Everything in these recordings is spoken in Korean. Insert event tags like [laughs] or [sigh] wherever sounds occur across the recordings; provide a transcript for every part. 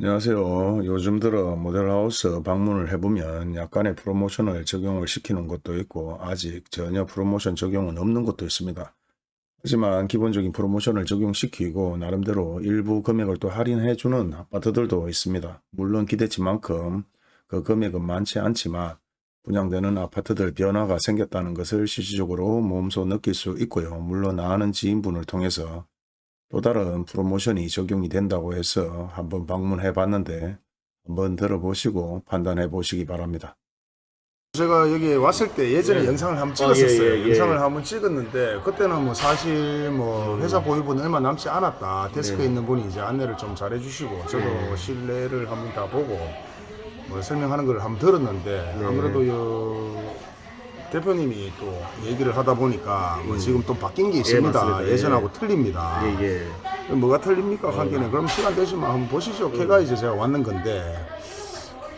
안녕하세요. 요즘 들어 모델하우스 방문을 해보면 약간의 프로모션을 적용을 시키는 것도 있고 아직 전혀 프로모션 적용은 없는 것도 있습니다. 하지만 기본적인 프로모션을 적용시키고 나름대로 일부 금액을 또 할인해주는 아파트들도 있습니다. 물론 기대치만큼 그 금액은 많지 않지만 분양되는 아파트들 변화가 생겼다는 것을 실질적으로 몸소 느낄 수 있고요. 물론 아는 지인분을 통해서 또 다른 프로모션이 적용이 된다고 해서 한번 방문해 봤는데 한번 들어보시고 판단해 보시기 바랍니다. 제가 여기 왔을 때 예전에 네. 영상을 한번 아, 예, 찍었었어요. 예, 예. 영상을 한번 찍었는데 그때는 뭐 사실 뭐 회사 보유분 얼마 남지 않았다. 데스크에 네. 있는 분이 이제 안내를 좀 잘해 주시고 저도 네. 실내를 한번 다 보고 뭐 설명하는 걸 한번 들었는데 네. 아무래도 요 대표님이 또 얘기를 하다 보니까 뭐 지금 또 바뀐 게 있습니다. 음. 맞습니다. 예. 예전하고 틀립니다. 예, 예. 뭐가 틀립니까? 관계는 그럼 시간 되시면 한번 보시죠. 걔가 이제 제가 왔는 건데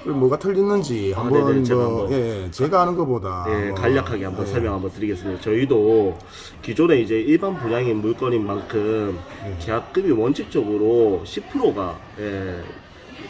그 뭐가 틀리는지 아, 한번 네네, 제가 뭐 한번. 예, 예, 제가 아는 것보다 예, 뭐, 간략하게 한번 예. 설명 한번 드리겠습니다. 저희도 기존에 이제 일반 분양인 물건인 만큼 예. 계약금이 원칙적으로 10%가 예,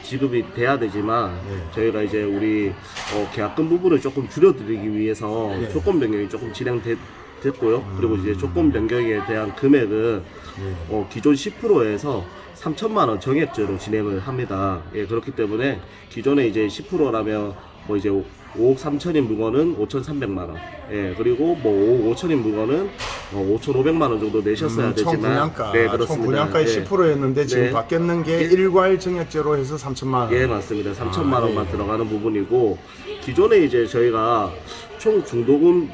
지급이 돼야 되지만 예. 저희가 이제 우리 어, 계약금 부분을 조금 줄여드리기 위해서 예. 조건 변경이 조금 진행됐고요. 그리고 이제 조건 변경에 대한 금액은 예. 어, 기존 10%에서 3천만 원 정액제로 진행을 합니다. 예, 그렇기 때문에 기존에 이제 10%라면 뭐 이제 5억 3천인 물건은 5,300만 원. 예, 그리고 뭐 5억 5천인 물건은 어, 5,500만 원 정도 내셨어야 음, 총 되지만 분양가, 네, 총 그렇습니다. 분양가의 예. 10%였는데 지금 네. 바뀌었는 게 일괄 정액제로 해서 3천만 원. 예, 맞습니다. 3천만 아, 원만 예. 들어가는 부분이고 기존에 이제 저희가 총 중도금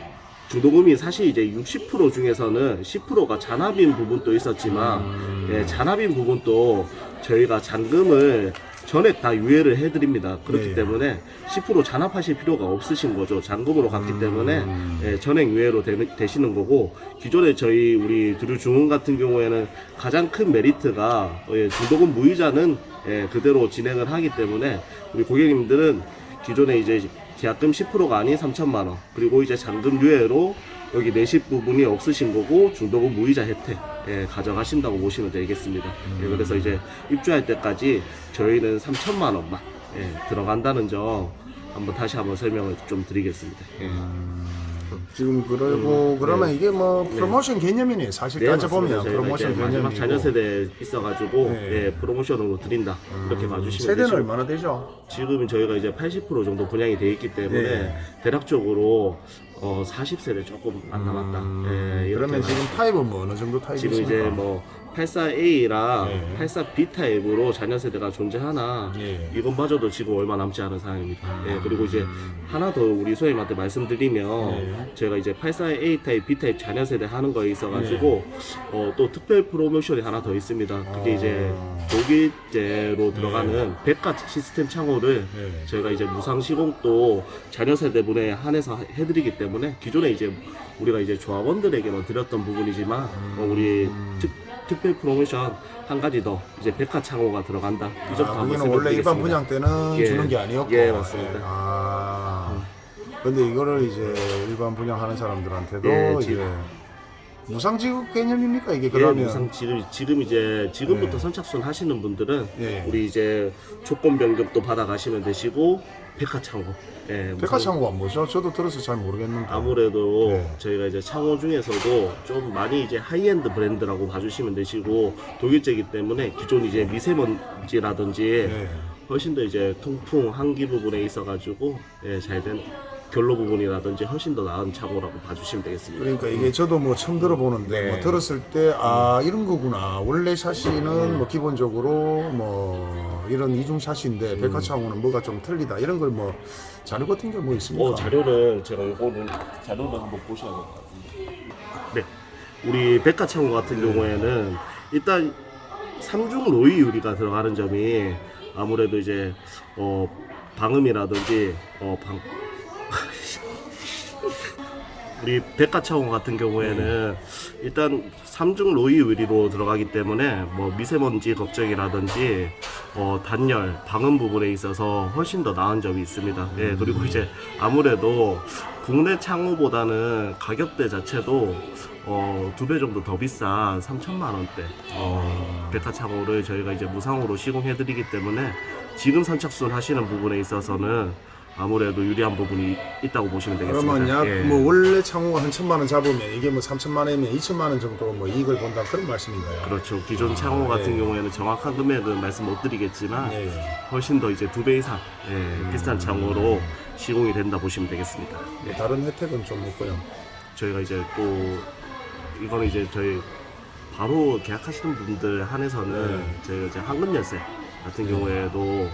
중도금이 사실 이제 60% 중에서는 10%가 잔압인 부분도 있었지만 음. 예, 잔압인 부분도 저희가 잔금을 전액 다 유예를 해드립니다. 그렇기 네. 때문에 10% 잔압하실 필요가 없으신 거죠. 잔금으로 갔기 음. 때문에 예, 전액 유예로 되, 시는 거고 기존에 저희 우리 드류 중흥 같은 경우에는 가장 큰 메리트가 예, 중도금 무이자는 예, 그대로 진행을 하기 때문에 우리 고객님들은 기존에 이제 계약금 10%가 아닌 3천만 원 그리고 이제 잔금 유예로 여기 내실 부분이 없으신 거고 중도금 무이자 혜택 예, 가져가신다고 보시면 되겠습니다. 예, 그래서 이제 입주할 때까지 저희는 3천만 원만 예, 들어간다는 점 한번 다시 한번 설명을 좀 드리겠습니다. 예. 지금 그러고 음, 그러면 네. 이게 뭐 프로모션 개념이네. 사실 네, 따져보면 프로모션 마지막 개념이고. 자녀 세대 있어가지고 네. 음, 예, 프로모션으로 드린다 이렇게 봐주시면 세대는 되시고 얼마나 되죠? 지금 저희가 이제 80% 정도 분양이 돼 있기 때문에 네. 대략적으로 어, 40세대 조금 안 남았다. 예, 이렇게 그러면 지금 타입은 뭐 어느 정도 타입이 지금? 이제 뭐 84A랑 네. 84B 타입으로 잔여 세대가 존재하나 예. 이것마저도 지금 얼마 남지 않은 상황입니다. 예, 그리고 이제 하나 더 우리 소장님한테 말씀드리면 네. 제가 이제 84A 타입, B 타입 잔여 세대 하는 거에 있어가지고 어, 또 특별 프로모션이 하나 더 있습니다. 그게 이제 아. 독일제로 들어가는 백가 시스템 창호를 네. 저희가 이제 무상 시공도 자녀 세대분에 한해서 해드리기 때문에 기존에 이제 우리가 이제 조합원들에게만 드렸던 부분이지만 어, 우리 특, 특별 프로모션 한 가지 더 이제 백화 창호가 들어간다. 이 점도 아, 한번 거기는 원래 일반. 분양 때는 예. 주는 게 아니었고. 예, 맞습니다. 아. 근데 이거를 이제 일반 분양하는 사람들한테도 예, 이제 지금- 무상 지급 개념입니까 이게 예, 그러면? 무상 지금 지금 이제 지금부터 네. 선착순 하시는 분들은 예. 우리 이제 조건 변경도 받아가시면 되시고 베카 창호. 예, 무상- 베카 창호가 뭐죠? 저도 들어서 잘 모르겠는데. 아무래도 네. 저희가 이제 창호 중에서도 좀 많이 이제 하이엔드 브랜드라고 봐주시면 되시고 독일제이기 때문에 기존 이제 미세먼지라든지 예. 훨씬 더 이제 통풍 환기 부분에 있어가지고 예, 잘된 결로 부분이라든지 훨씬 더 나은 창호라고 봐주시면 되겠습니다. 그러니까 이게 저도 뭐 처음 들어보는데 네. 뭐 들었을 때 아 이런 거구나 원래 샤시는 뭐 기본적으로 뭐 이런 이중 샤시인데 백화창고는 뭐가 좀 틀리다 이런 걸 뭐 자료 같은 게 뭐 있습니까? 어, 자료를 제가 이거는 자료를 한번 보셔야 될 것 같은데. 네, 우리 백화 창호 같은 경우에는 일단 삼중 로이 유리가 들어가는 점이 아무래도 이제 어 방음이라든지 어 방 우리 백화창호 같은 경우에는 일단 삼중 로이 유리로 들어가기 때문에 뭐 미세먼지 걱정이라든지 어, 단열, 방음 부분에 있어서 훨씬 더 나은 점이 있습니다. 예, 그리고 이제 아무래도 국내 창호보다는 가격대 자체도 어, 두 배 정도 더 비싼 3천만 원대 어, 백화 창호를 저희가 이제 무상으로 시공해드리기 때문에 지금 선착순 하시는 부분에 있어서는 아무래도 유리한 부분이 있다고 보시면 되겠습니다. 그러면 약 예. 뭐 원래 창호가 한 천만 원 잡으면 이게 뭐 삼천만 원이면 이천만 원 정도 뭐 이익을 본다 그런 말씀인가요? 그렇죠. 기존 창호 같은 예. 경우에는 정확한 금액은 말씀 못 드리겠지만 예, 예. 훨씬 더 이제 두 배 이상 예, 비싼 창호로 시공이 된다 보시면 되겠습니다. 뭐 다른 혜택은 좀 없고요. 저희가 이제 또 이거는 이제 저희 바로 계약하시는 분들 한해서는 네. 저희가 이제 황금 열쇠 같은 경우에도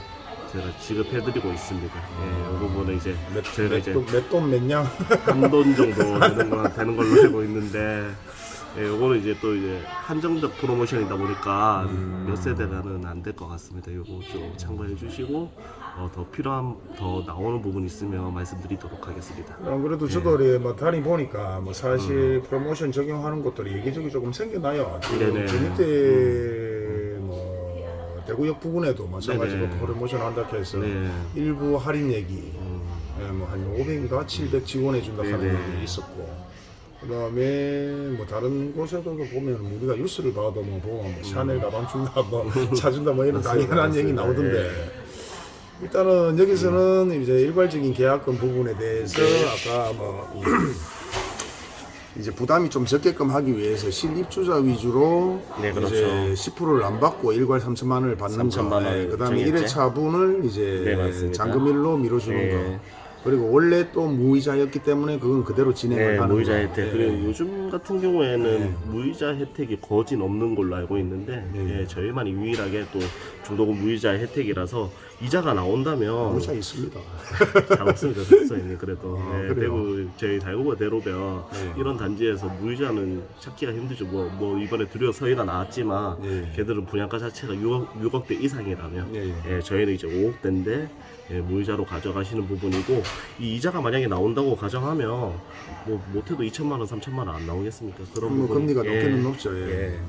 제가 지급해드리고 있습니다. 예, 이 부분은 이제 몇, 저희가 이제 몇돈 몇냥 한 돈 정도 되는, 거, 되는 걸로 알고 있는데 예, 요거는 이제 또 이제 한정적 프로모션이다 보니까 음. 몇 세대가는 안 될 것 같습니다. 요거 좀 참고해 주시고 어, 더 필요한 더 나오는 부분 있으면 말씀드리도록 하겠습니다. 어, 그래도 저도 네. 이뭐 다니 보니까 뭐 사실 프로모션 적용하는 것들이 여기저기 조금 생겨나요. 지금 네네. 대구역 부근에도 마찬가지로 네네. 프로모션 한다고 해서 네. 일부 할인 얘기 음, 뭐한 500인가 700 지원해 준다 하는 네네. 얘기 있었고 그 다음에 뭐 다른 곳에도 보면 우리가 뉴스를 봐도 뭐 보면 뭐 샤넬 가방 준다 뭐 [laughs] 사준다 뭐 이런 음. 맞습니다, 당연한 얘기 맞습니다. 나오던데 네. 일단은 여기서는 이제 일괄적인 계약금 부분에 대해서 네. 아까 뭐 [clears throat] 이제 부담이 좀 적게끔 하기 위해서 실입주자 위주로 네, 그렇죠. 이제 10%를 안 받고 일괄 3천만 원을 받는 3천만 거, 원 그다음에 정액제. 1회차분을 이제 네. 잔금일로 미뤄주는 네. 거. 그리고 원래 또 무이자였기 때문에 그건 그대로 진행을 네, 하는 무이자 거. 혜택. 네. 그리고 요즘 같은 경우에는 네. 무이자 혜택이 거진 없는 걸로 알고 있는데 네. 예, 저희만이 유일하게 또 중도금 무이자 혜택이라서 이자가 나온다면 무이자 있습니다. [laughs] 잘 없습니다, 선생님. 그래도 아, 네, 그래요? 대구 저희 달구가 대로변 네. 이런 단지에서 무이자는 찾기가 힘들죠. 뭐, 뭐 이번에 드디어 서희가 나왔지만 예. 걔들은 분양가 자체가 6억, 6억대 이상이라면 예, 예. 예, 저희는 이제 5억대인데 예, 무이자로 가져가시는 부분이고 이 이자가 만약에 나온다고 가정하면 뭐 못해도 2천만 원, 3천만 원 안 나오겠습니까? 그런 뭐 부분이- 금리가 예, 높게는 높죠. 예. 예.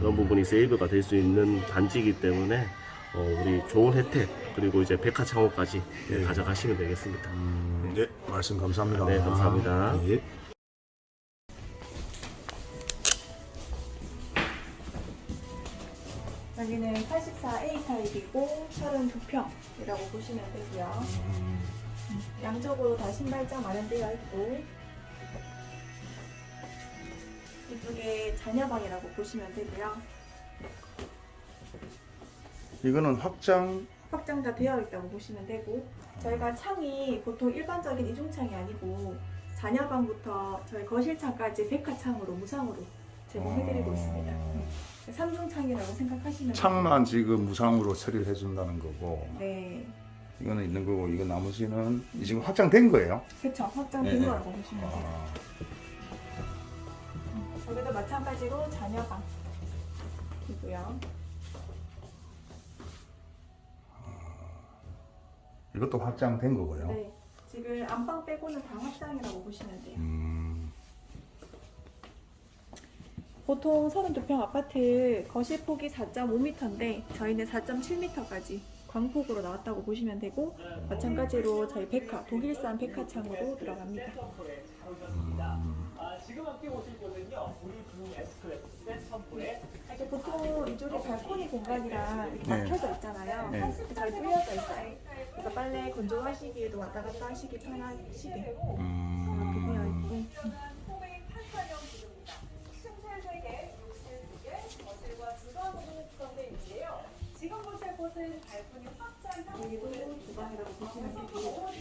그런 부분이 세이브가 될 수 있는 단지이기 때문에 어, 우리 좋은 혜택 그리고 이제 백화 창호까지 예, 예. 가져가시면 되겠습니다. 음, 예, 말씀 감사합니다. 네, 감사합니다. 예. 여기는 84A 타입이고 32평이라고 보시면 되고요. 음, 양쪽으로 다 신발장 마련되어 있고 이쪽에 자녀방이라고 보시면 되고요. 이거는 확장 확장 다 되어 있다고 보시면 되고 저희가 창이 보통 일반적인 이중창이 아니고 자녀방부터 저희 거실창까지 백화창으로 무상으로 제공해드리고 있습니다. 네. 삼중창이라고 생각하시면 창만 지금 무상으로 처리를 해준다는 거고. 네, 이거는 있는 거고 이거 나머지는 지금 확장된 거예요. 그렇죠. 확장된 네, 거라고 보시면 돼요. 아, 여기도 마찬가지로 자녀방이고요. 이것도 확장된 거고요. 네, 지금 안방 빼고는 다 확장이라고 보시면 돼요. 음, 보통 32평 아파트 거실 폭이 4.5m인데 저희는 4.7m까지 광폭으로 나왔다고 보시면 되고 마찬가지로 저희 백화 독일산 백화창으로 들어갑니다. 이렇게 보통 이쪽에 발코니 공간이랑 이렇게 네. 막혀져 있잖아요. 네. 잘 뚫려져 있어요. 그래서 빨래 건조하시기에도 왔다 갔다 하시기 편하시게 이렇게 되어 음, 있고 여기도 주방이라고 보시면 되고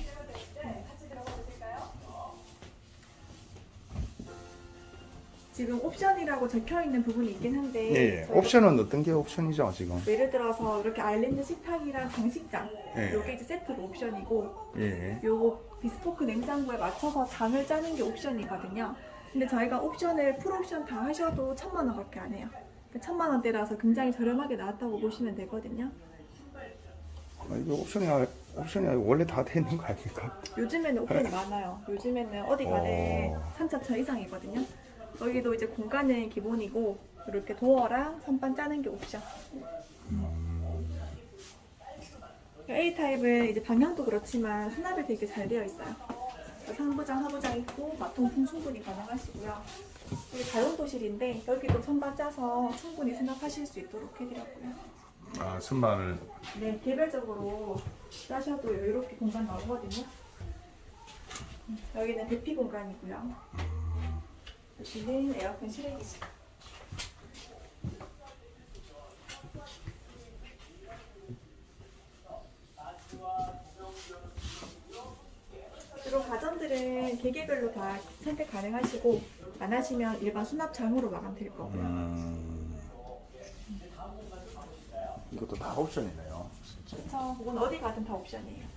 지금 옵션이라고 적혀 있는 부분이 있긴 한데 예, 저희가 옵션은 어떤 게 옵션이죠 지금? 예를 들어서 이렇게 아일랜드 식탁이랑 장식장 예. 요게 이제 세트로 옵션이고 예. 요 비스포크 냉장고에 맞춰서 장을 짜는 게 옵션이거든요. 근데 저희가 옵션을 풀옵션 다 하셔도 천만 원밖에 안 해요. 그러니까 천만 원대라서 굉장히 저렴하게 나왔다고 보시면 되거든요. 아, 이거 옵션이 아- 옵션이 아니고 원래 다 돼 있는 거 아닙니까? 요즘에는 옵션이 [laughs] 많아요. 요즘에는 어디 가네 어. 3차천 이상이거든요. 여기도 이제 공간은 기본이고 이렇게 도어랑 선반 짜는 게 옵션. A 타입은 이제 방향도 그렇지만 수납이 되게 잘 되어 있어요. 상부장, 하부장 있고 마통풍 충분히 가능하시고요. 여기 다용도실인데 여기도 선반 짜서 충분히 수납하실 수 있도록 해드렸고요. 아 선반을 네, 개별적으로 짜셔도 여유롭게 공간 나오거든요. 음, 여기는 대피 공간이고요. 여기는 에어컨 실외기실. 주로 가전들은 계계별로 다 선택 가능하시고 안 하시면 일반 수납장으로 마감될 거고요. 음, 이것도 다 옵션이네요. 그쵸. 그건 어디 가든 다 옵션이에요.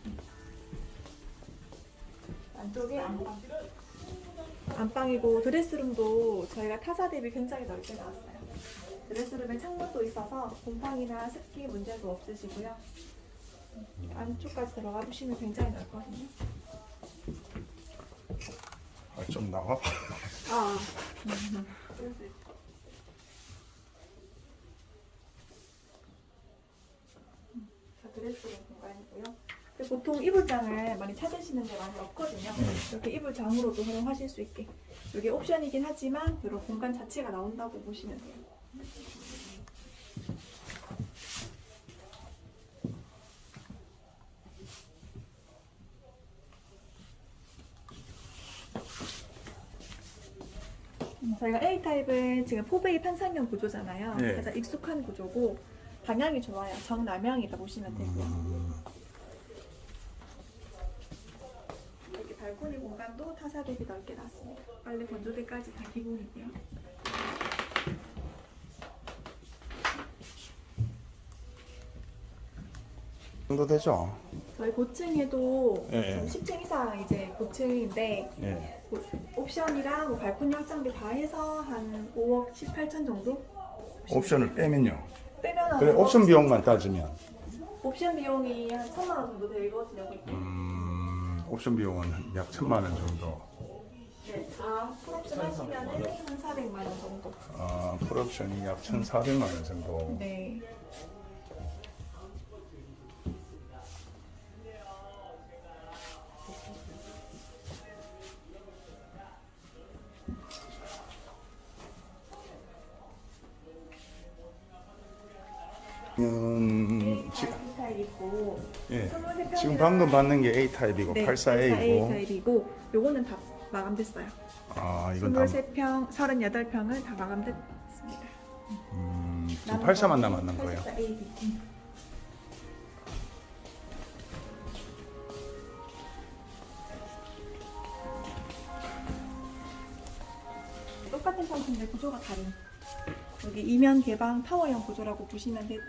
안쪽에 안방. 안방이고 드레스룸도 저희가 타사 대비 굉장히 넓게 나왔어요. 드레스룸에 창문도 있어서 곰팡이나 습기 문제도 없으시고요. 안쪽까지 들어가 보시면 굉장히 넓거든요. 아, 좀 나와봐. 아. 자, 드레스룸 공간이고요. 근데 보통 이불장을 많이 찾으시는 데 많이 없거든요. 이렇게 이불장으로도 활용하실 수 있게. 이게 옵션이긴 하지만 이런 공간 자체가 나온다고 보시면 돼요. 음, 저희가 A 타입은 지금 포베이 판상형 구조잖아요. 네. 가장 익숙한 구조고 방향이 좋아요. 정남향이다 보시면 되고요. 음, 여기 발코니 공간도 타사 대비 넓게 놨습니다. 빨래 건조대까지 다 기본이고요. 정도 되죠? 저희 고층에도 예, 예. 10층 이상 이제 고층인데 예. 뭐 옵션이랑 뭐 발코니 확장비 다 해서 한 5억 7, 8천 정도? 옵션을 빼면요. 빼면 그래 옵션 비용만 따지면 옵션 비용이 한 천만 원 정도 되거든요. 음, 옵션 비용은 약 천만 원 정도. 네, 다 풀옵션 하시면 한 400만 원 정도. 아, 풀옵션이 약 1,400만 원 정도. 네. 음, 지, 타입 있고 예. 23평 지금 방금 받는 게 A 타입이고 네, 84A이고. A 타입이고 요거는 다 마감됐어요. 아, 이건 다 23평, 38평은 다 마감됐습니다. 음, 지금 84만 남았는 거예요. 84A. 똑같은 상품인데 구조가 다른 여기 이면 개방 타워형 구조라고 보시면 되고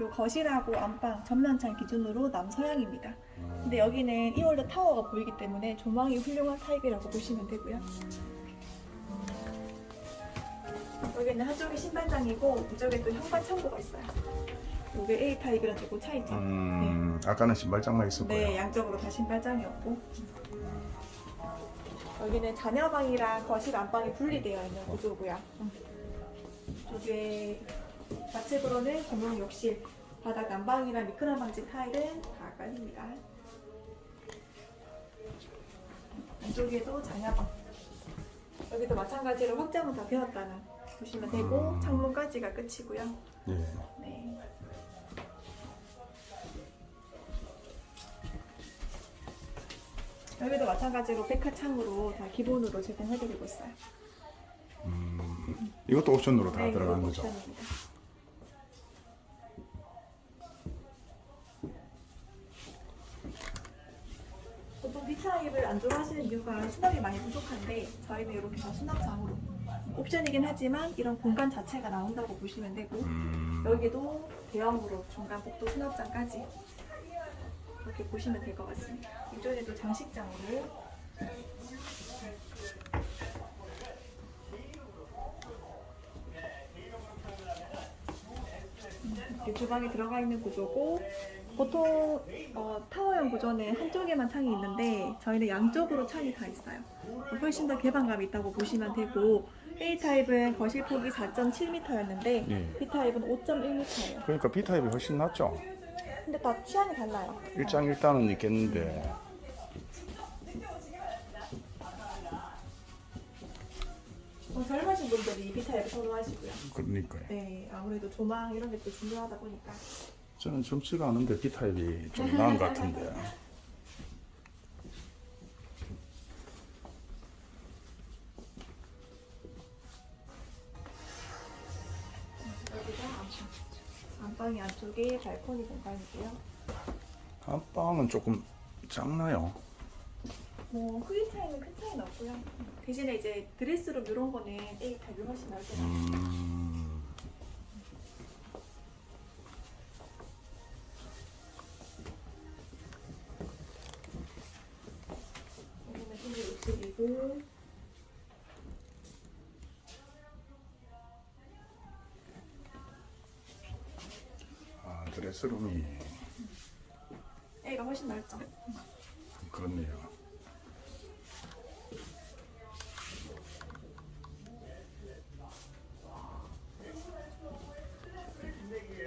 요 거실하고 안방 전면창 기준으로 남서향입니다. 근데 여기는 이월드 타워가 보이기 때문에 조망이 훌륭한 타입이라고 보시면 되고요. 여기는 한쪽이 신발장이고 이쪽에 또 현관 창고가 있어요. 이게 A 타입이랑 조금 차이죠. 음, 아까는 신발장만 있었고요. 네, 양쪽으로 다 신발장이었고 여기는 자녀방이랑 거실 안방이 분리되어 있는 구조고요. 음. 이쪽에 좌측으로는 공용 욕실, 바닥 난방이랑 미끄럼 방지 타일은 다 깔립니다. 이쪽에도 자녀방. 여기도 마찬가지로 확장은 다 되었다는 보시면 되고 음. 창문까지가 끝이고요. 예. 네. 여기도 마찬가지로 백화창으로 다 기본으로 제공해드리고 있어요. 음, 이것도 옵션으로 다 네, 이거 거죠. 옵션입니다. 보통 B타입을 안 좋아하시는 이유가 수납이 많이 부족한데 저희는 이렇게 다 수납장으로 옵션이긴 하지만 이런 공간 자체가 나온다고 보시면 되고 음, 여기도 대형으로 중간 복도 수납장까지 이렇게 보시면 될 것 같습니다. 이쪽에도 장식장으로 이렇게 주방에 들어가 있는 구조고 보통 어, 타워형 구조는 한쪽에만 창이 있는데 저희는 양쪽으로 창이 다 있어요. 훨씬 더 개방감이 있다고 보시면 되고 A 타입은 거실 폭이 4.7m였는데 예. B 타입은 5.1m예요. 그러니까 B 타입이 훨씬 낫죠. 근데 다 취향이 달라요. 일장일단은 있겠는데 어, 젊으신 분들이 이 B타입을 선호하시고요. 그러니까요. 네, 아무래도 조망 이런 게 또 중요하다 보니까. 저는 젊지가 않은데 B타입이 좀 나은 것 같은데. 안방. 안방이 안쪽에 발코니 공간이고요. 안방은 조금 작나요? 뭐 크기 차이는 큰 차이는 없고요. 대신에 이제 드레스룸 이런 거는 A 타입이 훨씬 것 같아요. 드레스룸이 A가 훨씬 넓죠. 그렇네요.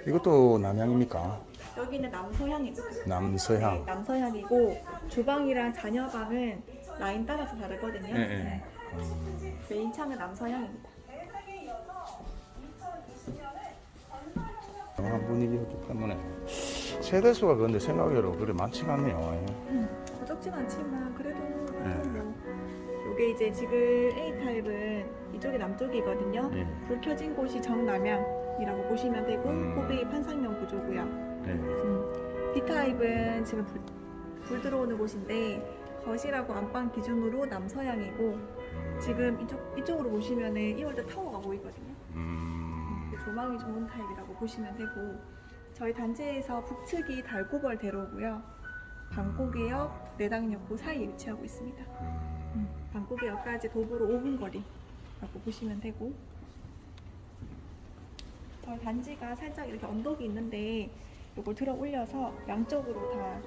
이것도 남향입니까? 여기는 남서향이고 남서향. 네, 남서향이고 주방이랑 자녀방은 라인 따라서 다르거든요. 예, 예. 네. 메인 창은 남서향입니다. 한 분위기였기 때문에 세대수가 그런데 생각외로 그래 많지가 않네요. 부족진 않지만 그래도 네. 뭐 이게 이제 지금 A 타입은 이쪽이 남쪽이거든요. 예. 불 켜진 곳이 정남향이라고 보시면 되고 음. 호비 판상형 구조고요. 네. 음, B 타입은 지금 불, 불 들어오는 곳인데 거실하고 안방 기준으로 남서향이고 지금 이쪽 이쪽으로 보시면은 이월드 타워가 보이거든요. 음, 조망이 좋은 타입이라고 보시면 되고 저희 단지에서 북측이 달고벌 대로고요. 방고개역, 내당역구 사이에 위치하고 있습니다. 음. 방고개역까지 도보로 5분 거리라고 보시면 되고 저희 단지가 살짝 이렇게 언덕이 있는데 이걸 들어 올려서 양쪽으로 다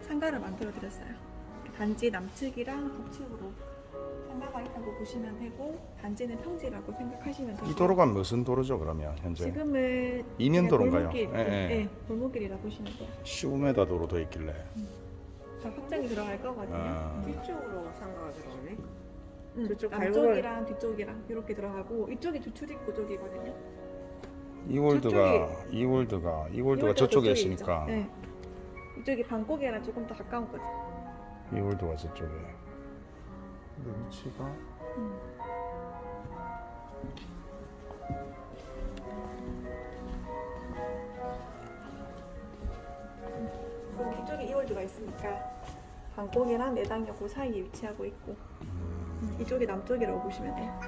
상가를 만들어 드렸어요. 단지 남측이랑 북측으로 상가가 있다고 보시면 되고 단지는 평지라고 생각하시면 되고 이 도로가 무슨 도로죠 그러면 현재? 지금은 이면 도로인가요? 골목길, 예, 예. 네, 골목길이라 보시면 돼요. 15m 도로 돼 있길래. 다 확장이 들어갈 거거든요. 아, 뒤쪽으로 상가가 들어오네. 음, 저쪽 남쪽이랑 뒤쪽이랑 이렇게 들어가고 이쪽이 주출입 구조기거든요. 이월드가 이월드가 이월드가 저쪽에 저쪽에 있으니까. 네. 이쪽이 방고개랑 조금 더 가까운 거죠. 이월드가 저쪽에. 근데 위치가 음. 그리고 이쪽에 이월드가 있으니까 방고개랑 내당역 그 사이에 위치하고 있고 음, 이쪽이 남쪽이라고 보시면 돼요.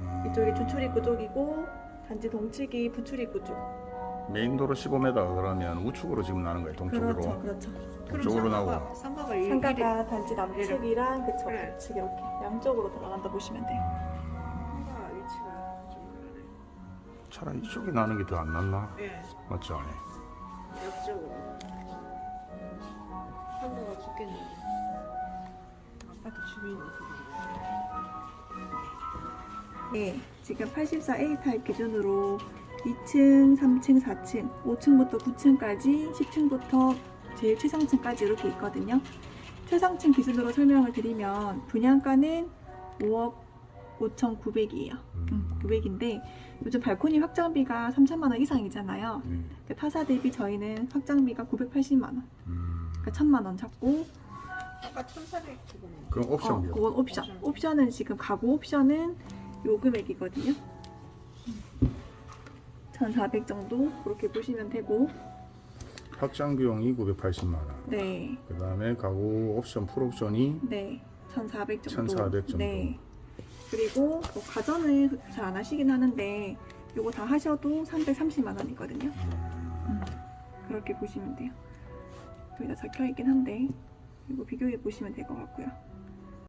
음, 이쪽이 주출입구 쪽이고 단지 동측이 부출입구 쪽. 메인 도로 15m 그러면 우측으로 지금 나는 거예요 동쪽으로. 그렇죠, 그렇죠. 동쪽으로 나고. 상가가 이- 상가가 단지 남측이랑 그쵸 그래. 북측 이렇게 양쪽으로 돌아간다 보시면 돼요. 상가 위치가 좀 그러네. 차라리 이쪽이 나는 게 더 안 낫나? 예, 맞죠? 옆쪽으로. 상가가 죽겠는데. 아파트 주민이 네, 지금 84A 타입 기준으로 2층, 3층, 4층, 5층부터 9층까지, 10층부터 제일 최상층까지 이렇게 있거든요. 최상층 기준으로 설명을 드리면 분양가는 5억 5,900이에요. 음, 900인데 요즘 발코니 확장비가 3천만 원 이상이잖아요. 음, 그 타사 대비 저희는 확장비가 980만 원, 음. 그러니까 1천만 원 잡고 아까 1,400 지금. 그럼 어. 그건 옵션. 옵션은 지금 가구 옵션은 요 금액이거든요. 1,400 정도 그렇게 보시면 되고 확장 비용이 980만 원. 네. 그 다음에 가구 옵션 풀옵션이 네. 1,400 정도. 1,400 정도. 네. 그리고 뭐 가전을 잘안 하시긴 하는데 요거 다 하셔도 330만 원이거든요. 음, 그렇게 보시면 돼요. 여기다 적혀 있긴 한데 이거 비교해 보시면 될 것 같고요.